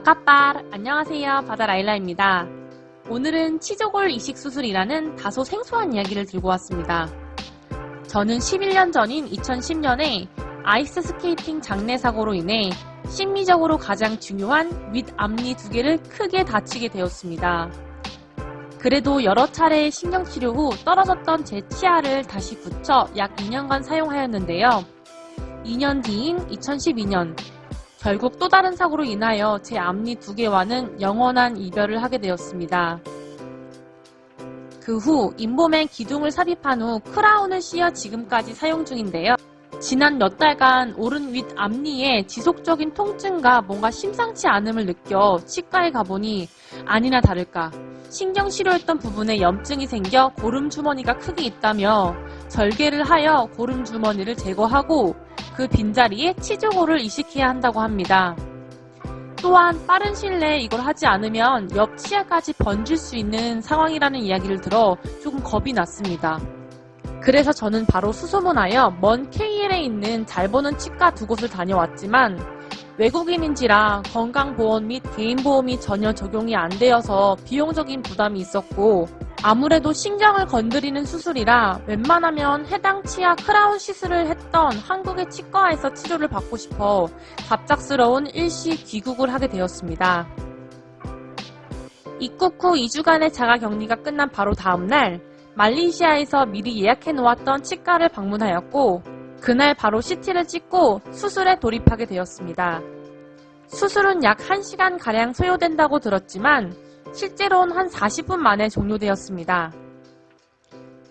바카빨 안녕하세요 바다라일라입니다. 오늘은 치조골 이식 수술이라는 다소 생소한 이야기를 들고 왔습니다. 저는 11년 전인 2010년에 아이스 스케이팅 장내 사고로 인해 심미적으로 가장 중요한 윗 앞니 두 개를 크게 다치게 되었습니다. 그래도 여러 차례 신경치료 후 떨어졌던 제 치아를 다시 붙여 약 2년간 사용하였는데요. 2년 뒤인 2012년 결국 또 다른 사고로 인하여 제 앞니 두 개와는 영원한 이별을 하게 되었습니다. 그 후 인봄에 기둥을 삽입한 후 크라운을 씌어 지금까지 사용 중인데요. 지난 몇 달간 오른 윗 앞니에 지속적인 통증과 뭔가 심상치 않음을 느껴 치과에 가보니 아니나 다를까 신경 치료했던 부분에 염증이 생겨 고름 주머니가 크게 있다며 절개를 하여 고름 주머니를 제거하고 그 빈자리에 치조골을 이식해야 한다고 합니다. 또한 빠른 시일 내에 이걸 하지 않으면 옆 치아까지 번질 수 있는 상황이라는 이야기를 들어 조금 겁이 났습니다. 그래서 저는 바로 수소문하여 먼 KL에 있는 잘 보는 치과 두 곳을 다녀왔지만 외국인인지라 건강보험 및 개인보험이 전혀 적용이 안 되어서 비용적인 부담이 있었고 아무래도 신경을 건드리는 수술이라 웬만하면 해당 치아 크라운 시술을 했던 한국의 치과에서 치료를 받고 싶어 갑작스러운 일시 귀국을 하게 되었습니다. 입국 후 2주간의 자가격리가 끝난 바로 다음날 말레이시아에서 미리 예약해 놓았던 치과를 방문하였고 그날 바로 CT를 찍고 수술에 돌입하게 되었습니다. 수술은 약 1시간가량 소요된다고 들었지만 실제로는 한 40분 만에 종료되었습니다.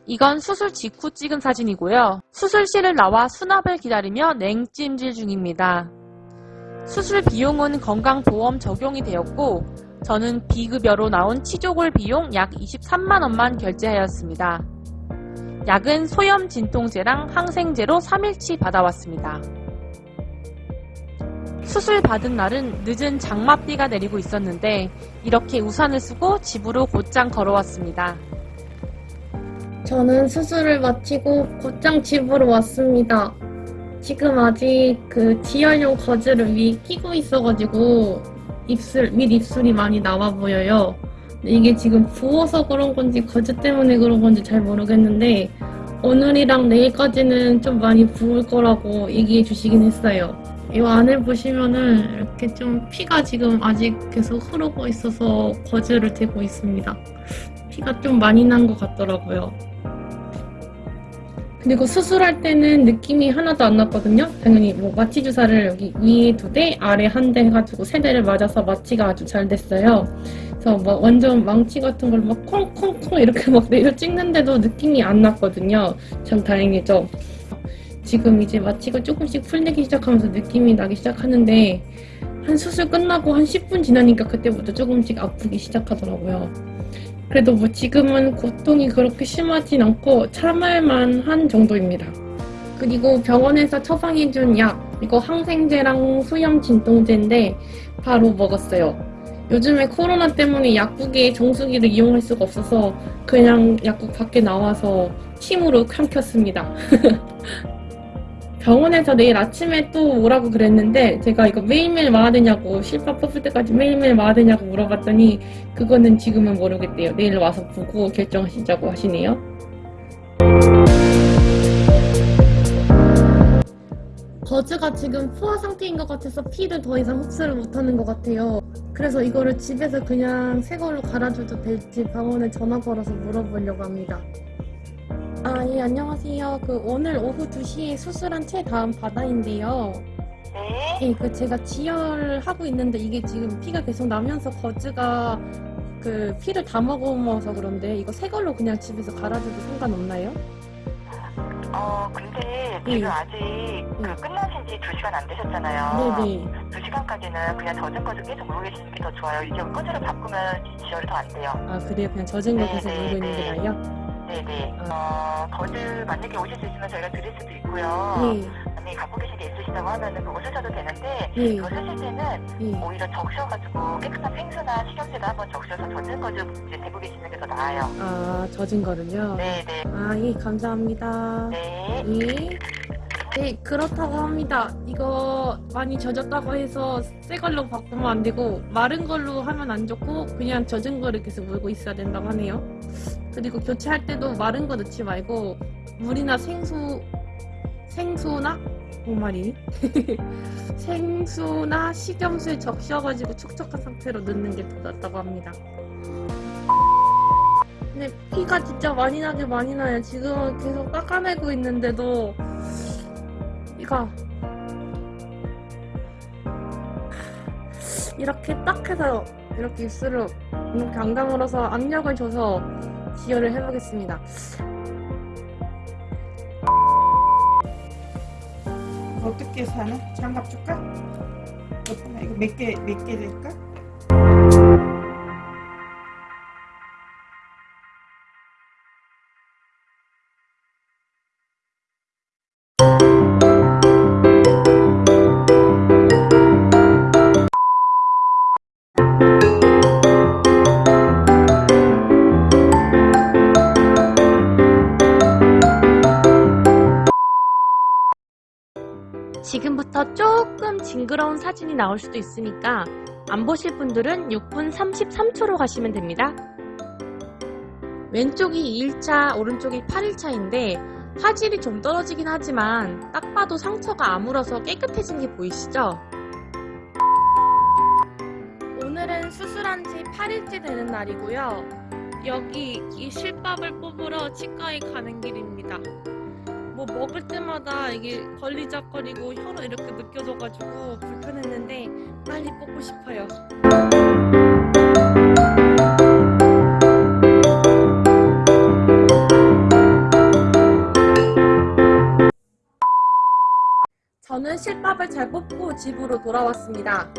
이건 수술 직후 찍은 사진이고요. 수술실을 나와 수납을 기다리며 냉찜질 중입니다. 수술 비용은 건강보험 적용이 되었고 저는 비급여로 나온 치조골 비용 약 23만원만 결제하였습니다. 약은 소염 진통제랑 항생제로 3일치 받아왔습니다. 수술 받은 날은 늦은 장맛비가 내리고 있었는데 이렇게 우산을 쓰고 집으로 곧장 걸어왔습니다. 저는 수술을 마치고 곧장 집으로 왔습니다. 지금 아직 그 지혈용 거즈를 위에 끼고 있어가지고 입술, 밑 입술이 많이 나와 보여요. 이게 지금 부어서 그런 건지 거즈 때문에 그런 건지 잘 모르겠는데 오늘이랑 내일까지는 좀 많이 부을 거라고 얘기해 주시긴 했어요. 이 안에 보시면은 이렇게 좀 피가 지금 아직 계속 흐르고 있어서 거즈를 대고 있습니다. 피가 좀 많이 난 것 같더라고요. 그리고 수술할 때는 느낌이 하나도 안 났거든요. 당연히 뭐 마취 주사를 여기 위에 두 대, 아래 한 대 해가지고 세 대를 맞아서 마취가 아주 잘 됐어요. 그래서 막 완전 망치 같은 걸 막 콩콩콩 이렇게 막 내려 찍는데도 느낌이 안 났거든요. 참 다행이죠. 지금 이제 마취가 조금씩 풀리기 시작하면서 느낌이 나기 시작하는데 한 수술 끝나고 한 10분 지나니까 그때부터 조금씩 아프기 시작하더라고요. 그래도 뭐 지금은 고통이 그렇게 심하진 않고 참을만 한 정도입니다. 그리고 병원에서 처방해준 약 이거 항생제랑 소염 진통제인데 바로 먹었어요. 요즘에 코로나 때문에 약국에 정수기를 이용할 수가 없어서 그냥 약국 밖에 나와서 침으로 삼켰습니다. 병원에서 내일 아침에 또 오라고 그랬는데 제가 이거 매일매일 와야 되냐고 실밥 뽑을 때까지 매일매일 와야 되냐고 물어봤더니 그거는 지금은 모르겠대요. 내일 와서 보고 결정하시자고 하시네요. 버즈가 지금 포화 상태인 것 같아서 피를 더 이상 흡수를 못하는 것 같아요. 그래서 이거를 집에서 그냥 새 걸로 갈아줘도 될지 병원에 전화 걸어서 물어보려고 합니다. 아, 예, 안녕하세요. 그 오늘 오후 2시에 수술한 채 다음 바다인데요. 네. 예, 그 제가 지혈하고 있는데 이게 지금 피가 계속 나면서 거즈가 그 피를 다 먹어서 그런데 이거 새 걸로 그냥 집에서 갈아줘도 상관없나요? 어, 근데 네. 지금 아직 그 네. 끝나신 지 2시간 안 되셨잖아요. 네네. 2시간까지는 그냥 젖은 거좀 계속 물고 계시는 게 더 좋아요. 이게 꺼지를 바꾸면 지혈이 더 안 돼요. 아, 그래요? 그냥 젖은 거 네, 계속 네, 물고 있는 게 네. 나아요? 네네. 어, 거즈 만약에 오실 수 있으면 저희가 드릴 수도 있고요. 예, 만약에 갖고 계신 게 있으시다고 하면은 그거 쓰셔도 되는데, 예, 그거 쓰실 때는 예. 오히려 적셔가지고 깨끗한 펭수나 식용제도 한번 적셔서 젖은 거좀 이제 대고 계시는 게 더 나아요. 아, 젖은 거를요? 네네. 아, 예, 감사합니다. 네. 예. 네, 그렇다고 합니다. 이거 많이 젖었다고 해서 새 걸로 바꾸면 안 되고 마른 걸로 하면 안 좋고 그냥 젖은 거를 계속 물고 있어야 된다고 하네요. 그리고 교체할 때도 마른 거 넣지 말고 물이나 생수 생수나 뭐말이 생수나 식염수에 적셔가지고 촉촉한 상태로 넣는 게 더 낫다고 합니다. 근데 피가 진짜 많이 나게 많이 나요. 지금은 계속 닦아내고 있는데도 이거 이렇게 딱 해서 이렇게 입술을 이렇게 안 다물어서 압력을 줘서 지혈을 해보겠습니다. 어떻게 사나? 장갑 줄까? 이거 몇 개, 몇 개 될까? 지금부터 조금 징그러운 사진이 나올 수도 있으니까 안 보실 분들은 6분 33초로 가시면 됩니다. 왼쪽이 2일차, 오른쪽이 8일차인데 화질이 좀 떨어지긴 하지만 딱 봐도 상처가 아물어서 깨끗해진 게 보이시죠? 오늘은 수술한 지 8일째 되는 날이고요. 여기 이 실밥을 뽑으러 치과에 가는 길입니다. 뭐 먹을 때마다 이게 걸리적거리고 혀로 이렇게 느껴져가지고 불편했는데 빨리 뽑고 싶어요. 저는 실밥을 잘 뽑고 집으로 돌아왔습니다.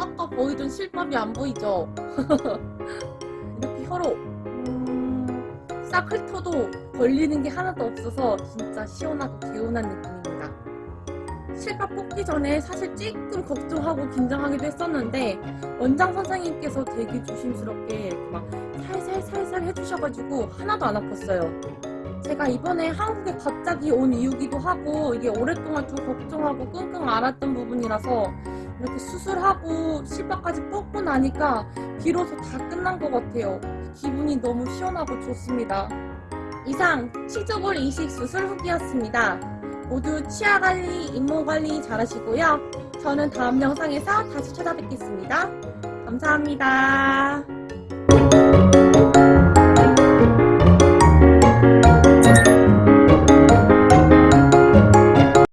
아까 보이던 실밥이 안 보이죠? 이렇게 혀로 음, 싹 훑어도 걸리는 게 하나도 없어서 진짜 시원하고 개운한 느낌입니다. 실밥 뽑기 전에 사실 조금 걱정하고 긴장하기도 했었는데 원장 선생님께서 되게 조심스럽게 막 살살살살 해주셔가지고 하나도 안 아팠어요. 제가 이번에 한국에 갑자기 온 이유기도 하고 이게 오랫동안 좀 걱정하고 끙끙 앓았던 부분이라서 이렇게 수술하고 실밥까지 뽑고 나니까 비로소 다 끝난 것 같아요. 기분이 너무 시원하고 좋습니다. 이상 치조골 이식 수술 후기였습니다. 모두 치아 관리, 잇몸 관리 잘하시고요. 저는 다음 영상에서 다시 찾아뵙겠습니다. 감사합니다.